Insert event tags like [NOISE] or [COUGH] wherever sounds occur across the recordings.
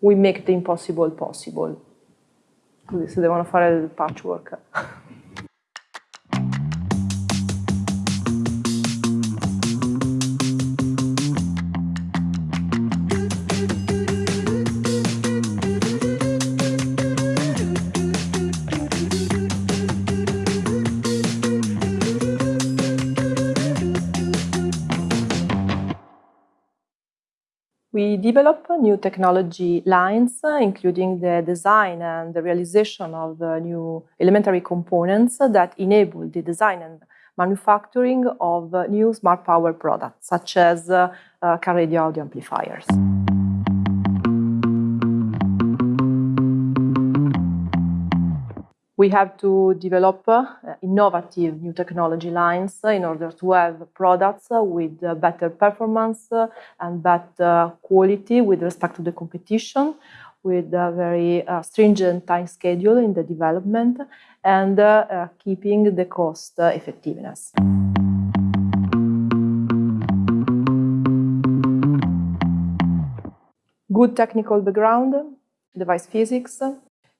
we make the impossible possible. Così se devono fare il patchwork. [LAUGHS] We develop new technology lines, including the design and the realization of uh, new elementary components that enable the design and manufacturing of uh, new smart power products, such as uh, uh car radio audio amplifiers. We have to develop uh, innovative new technology lines in order to have products with uh, better performance uh, and better quality with respect to the competition, with a very uh, stringent time schedule in the development and uh, uh, keeping the cost effectiveness. Good technical background, device physics,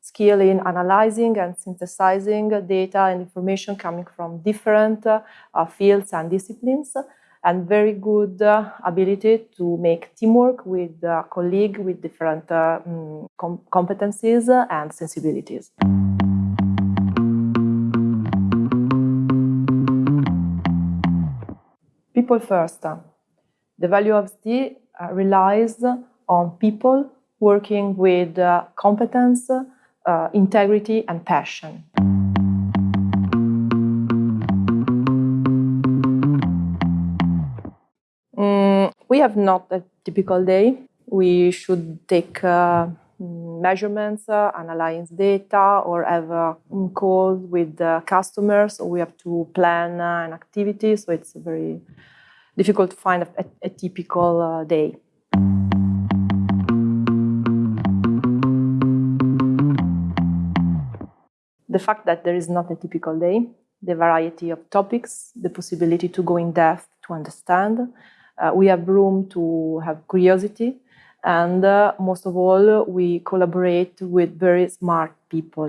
skill in analyzing and synthesizing data and information coming from different uh, fields and disciplines, and very good uh, ability to make teamwork with a colleague with different uh, mm, com competencies and sensibilities. People first. The value of ST uh, relies on people working with uh, competence, uh, integrity and passion. Mm, we have not a typical day. We should take uh, measurements, uh, analyze data, or have uh, calls with customers. So we have to plan uh, an activity. So it's very difficult to find a, a typical uh, day. The fact that there is not a typical day, the variety of topics, the possibility to go in depth to understand. Uh, we have room to have curiosity, and uh, most of all, we collaborate with very smart people.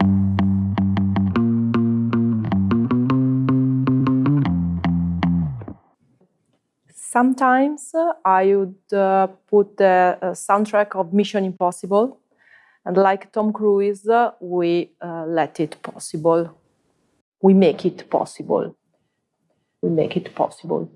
Sometimes uh, I would uh, put the soundtrack of Mission Impossible and like Tom Cruise, we uh, let it possible. We make it possible. We make it possible.